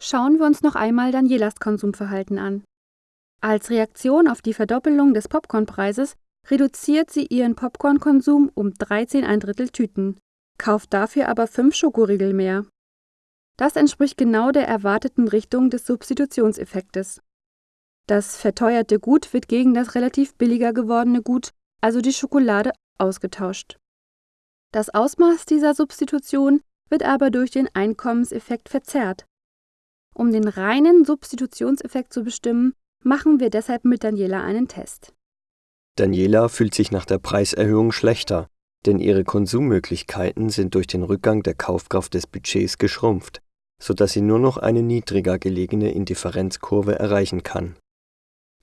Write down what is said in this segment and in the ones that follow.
Schauen wir uns noch einmal Danielas Konsumverhalten an. Als Reaktion auf die Verdoppelung des Popcornpreises reduziert sie ihren Popcornkonsum um 13 ein Drittel Tüten, kauft dafür aber 5 Schokoriegel mehr. Das entspricht genau der erwarteten Richtung des Substitutionseffektes. Das verteuerte Gut wird gegen das relativ billiger gewordene Gut, also die Schokolade, ausgetauscht. Das Ausmaß dieser Substitution wird aber durch den Einkommenseffekt verzerrt. Um den reinen Substitutionseffekt zu bestimmen, machen wir deshalb mit Daniela einen Test. Daniela fühlt sich nach der Preiserhöhung schlechter, denn ihre Konsummöglichkeiten sind durch den Rückgang der Kaufkraft des Budgets geschrumpft, sodass sie nur noch eine niedriger gelegene Indifferenzkurve erreichen kann.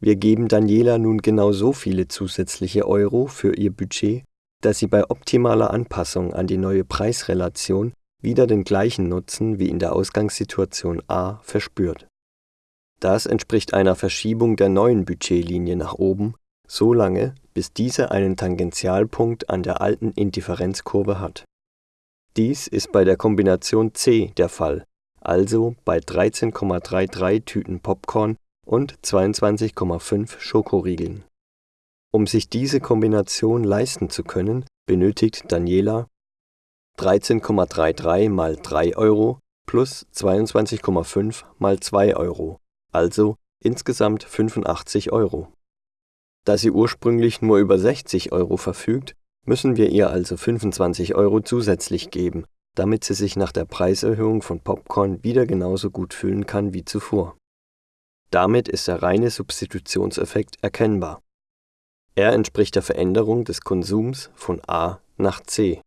Wir geben Daniela nun genau so viele zusätzliche Euro für ihr Budget, dass sie bei optimaler Anpassung an die neue Preisrelation wieder den gleichen Nutzen wie in der Ausgangssituation A verspürt. Das entspricht einer Verschiebung der neuen Budgetlinie nach oben, so lange, bis diese einen Tangentialpunkt an der alten Indifferenzkurve hat. Dies ist bei der Kombination C der Fall, also bei 13,33 Tüten Popcorn und 22,5 Schokoriegeln. Um sich diese Kombination leisten zu können, benötigt Daniela 13,33 mal 3 Euro plus 22,5 mal 2 Euro, also insgesamt 85 Euro. Da sie ursprünglich nur über 60 Euro verfügt, müssen wir ihr also 25 Euro zusätzlich geben, damit sie sich nach der Preiserhöhung von Popcorn wieder genauso gut fühlen kann wie zuvor. Damit ist der reine Substitutionseffekt erkennbar. Er entspricht der Veränderung des Konsums von A nach C.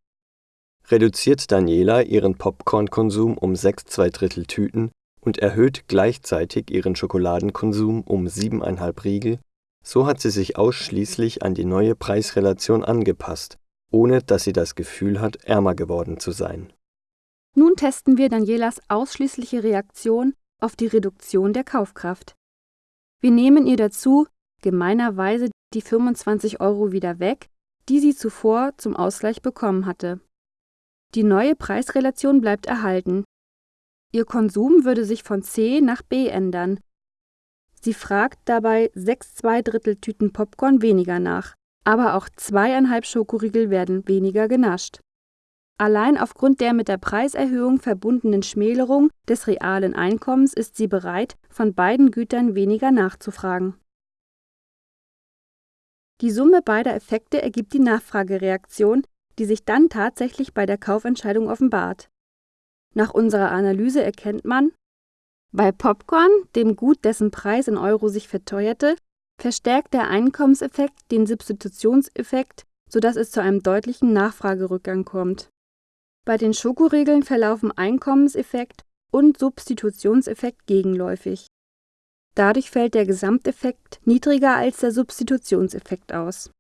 Reduziert Daniela ihren Popcornkonsum um 6 Drittel Tüten und erhöht gleichzeitig ihren Schokoladenkonsum um 7,5 Riegel, so hat sie sich ausschließlich an die neue Preisrelation angepasst, ohne dass sie das Gefühl hat, ärmer geworden zu sein. Nun testen wir Danielas ausschließliche Reaktion auf die Reduktion der Kaufkraft. Wir nehmen ihr dazu gemeinerweise die 25 Euro wieder weg, die sie zuvor zum Ausgleich bekommen hatte. Die neue Preisrelation bleibt erhalten. Ihr Konsum würde sich von C nach B ändern, Sie fragt dabei sechs Zweidrittel Tüten Popcorn weniger nach, aber auch zweieinhalb Schokoriegel werden weniger genascht. Allein aufgrund der mit der Preiserhöhung verbundenen Schmälerung des realen Einkommens ist sie bereit, von beiden Gütern weniger nachzufragen. Die Summe beider Effekte ergibt die Nachfragereaktion, die sich dann tatsächlich bei der Kaufentscheidung offenbart. Nach unserer Analyse erkennt man, bei Popcorn, dem Gut, dessen Preis in Euro sich verteuerte, verstärkt der Einkommenseffekt den Substitutionseffekt, sodass es zu einem deutlichen Nachfragerückgang kommt. Bei den Schokoriegeln verlaufen Einkommenseffekt und Substitutionseffekt gegenläufig. Dadurch fällt der Gesamteffekt niedriger als der Substitutionseffekt aus